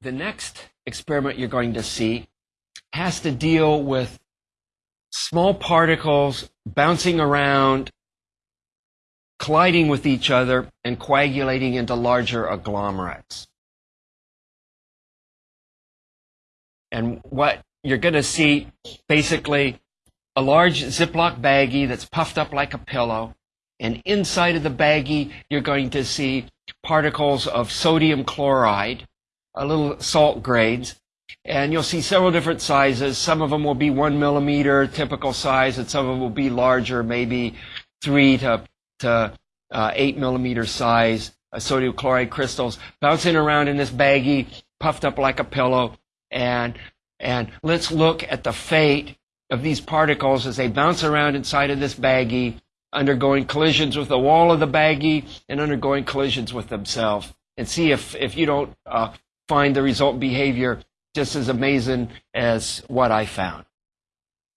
the next experiment you're going to see has to deal with small particles bouncing around, colliding with each other, and coagulating into larger agglomerates. And what you're going to see basically a large Ziploc baggie that's puffed up like a pillow. And inside of the baggie, you're going to see particles of sodium chloride, a little salt grains. And you'll see several different sizes. Some of them will be one millimeter typical size, and some of them will be larger, maybe three to, to uh, eight millimeter size uh, sodium chloride crystals bouncing around in this baggie, puffed up like a pillow. And, and let's look at the fate of these particles as they bounce around inside of this baggie, undergoing collisions with the wall of the baggie and undergoing collisions with themselves. And see if, if you don't uh, find the result behavior just as amazing as what I found.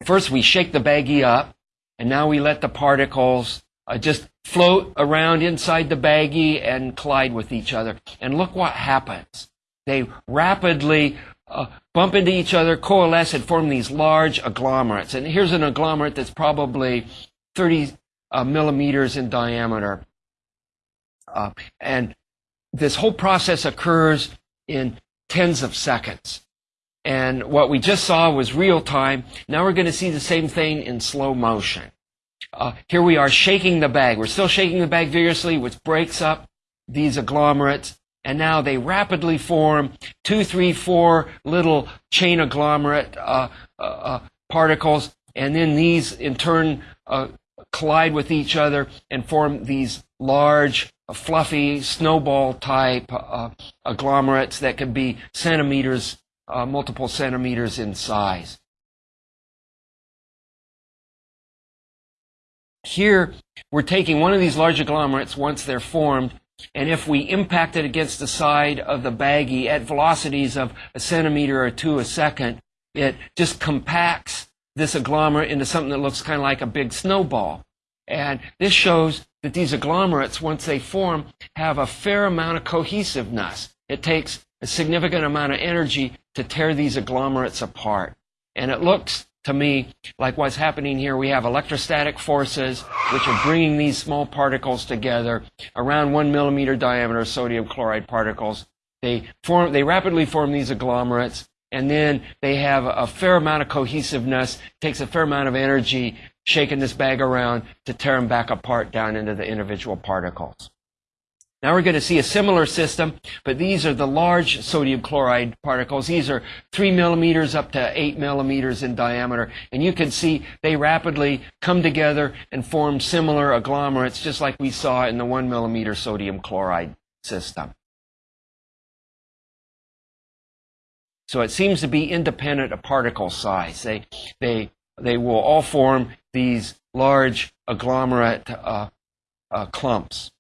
First, we shake the baggie up, and now we let the particles uh, just float around inside the baggie and collide with each other. And look what happens. They rapidly uh, bump into each other, coalesce, and form these large agglomerates. And here's an agglomerate that's probably 30 uh, millimeters in diameter. Uh, and this whole process occurs in tens of seconds. And what we just saw was real time. Now we're going to see the same thing in slow motion. Uh, here we are shaking the bag. We're still shaking the bag vigorously, which breaks up these agglomerates. And now they rapidly form two, three, four little chain agglomerate uh, uh, uh particles. And then these, in turn, uh, collide with each other and form these large, fluffy, snowball type uh, agglomerates that can be centimeters, uh, multiple centimeters in size. Here, we're taking one of these large agglomerates once they're formed, and if we impact it against the side of the baggie at velocities of a centimeter or two a second, it just compacts this agglomerate into something that looks kind of like a big snowball. And this shows that these agglomerates, once they form, have a fair amount of cohesiveness. It takes a significant amount of energy to tear these agglomerates apart. And it looks to me like what's happening here. We have electrostatic forces which are bringing these small particles together around one millimeter diameter sodium chloride particles. They form, they rapidly form these agglomerates and then they have a fair amount of cohesiveness, takes a fair amount of energy shaking this bag around to tear them back apart down into the individual particles. Now we're going to see a similar system, but these are the large sodium chloride particles. These are three millimeters up to eight millimeters in diameter. And you can see they rapidly come together and form similar agglomerates, just like we saw in the one millimeter sodium chloride system. So it seems to be independent of particle size. They, they, they will all form these large agglomerate uh, uh, clumps.